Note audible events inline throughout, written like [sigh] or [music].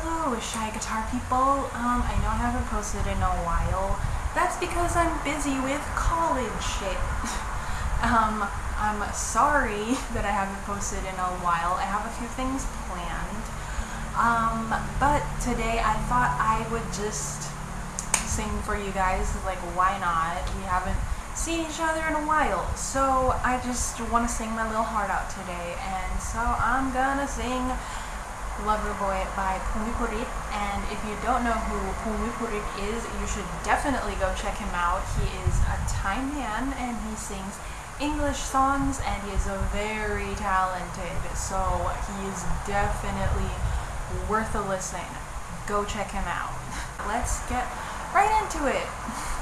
Hello, Shy Guitar people. Um, I know I haven't posted in a while. That's because I'm busy with college shit. [laughs] um, I'm sorry [laughs] that I haven't posted in a while. I have a few things planned. Um, but today I thought I would just sing for you guys. Like, why not? We haven't seen each other in a while. So I just want to sing my little heart out today. And so I'm gonna sing Loverboy by Phum Viphurit. And if you don't know who Phum Viphurit is, you should definitely go check him out. He is a Thai man and he sings English songs and he is very talented. So he is definitely worth a listen. Go check him out. [laughs] Let's get right into it.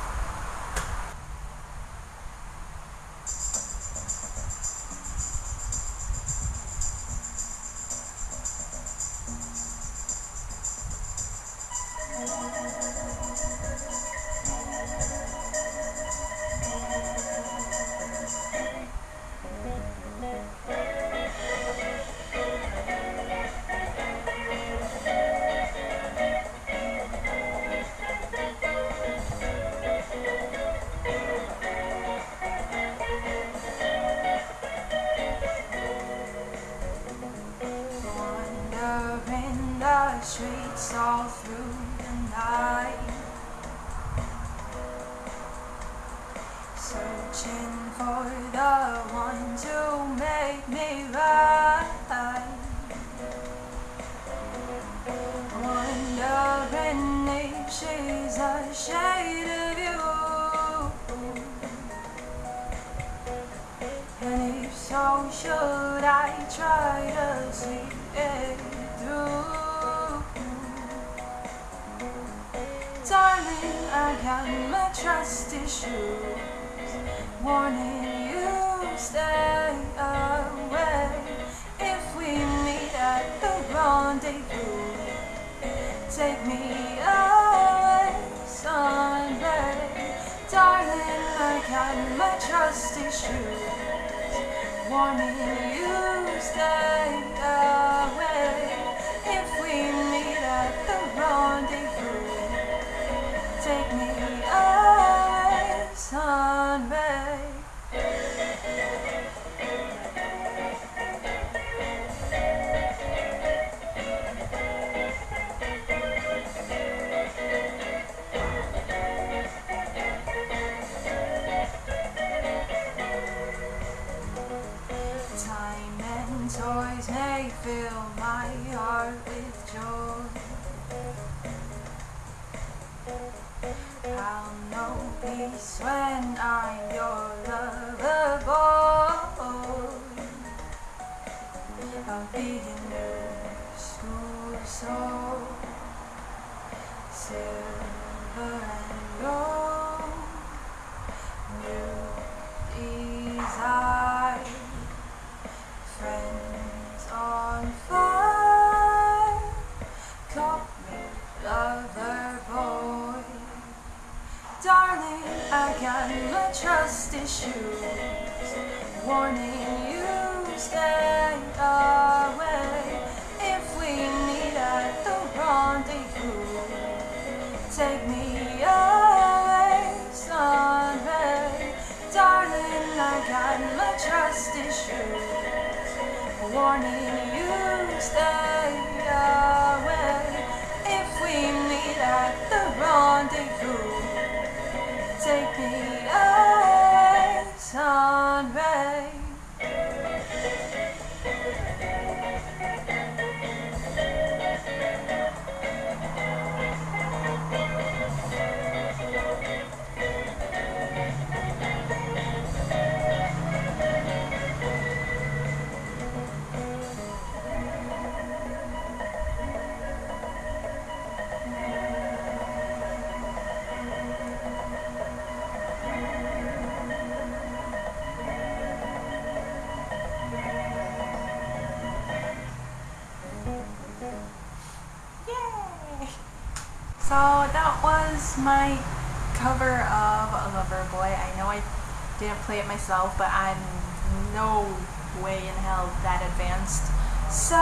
Searching for the one to make me right. Wondering if she's a shade of you. And if so, should I try to see it through? Darling, I got my trust issues Warning you, stay away. If we meet at the rendezvous Take me away Sunday. Darling, I got my trust issues. Warning you, stay away may fill my heart with joy. I'll know peace when I'm your lover boy. I'll be in your school so silver and gold. Trust. Warning you, stay away. If we meet at the rendezvous, take me away, Sunday. Darling, I got my trust issues. Warning you, stay away. If we meet at the rendezvous, So that was my cover of Lover Boy. I know I didn't play it myself, but I'm no way in hell that advanced. So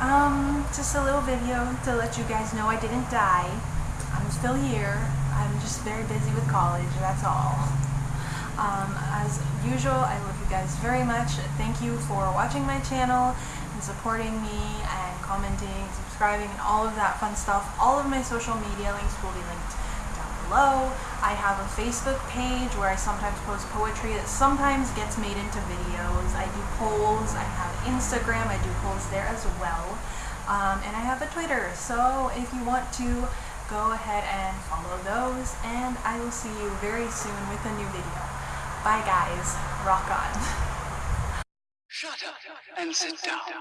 Um, just a little video to let you guys know I didn't die. I'm still here. I'm just very busy with college, that's all. Um, as usual, I love you guys very much. Thank you for watching my channel and supporting me commenting, subscribing, and all of that fun stuff. All of my social media links will be linked down below. I have a Facebook page where I sometimes post poetry that sometimes gets made into videos. I do polls. I have Instagram. I do polls there as well. Um, and I have a Twitter. So if you want to, go ahead and follow those. And I will see you very soon with a new video. Bye guys. Rock on. Shut up and sit down.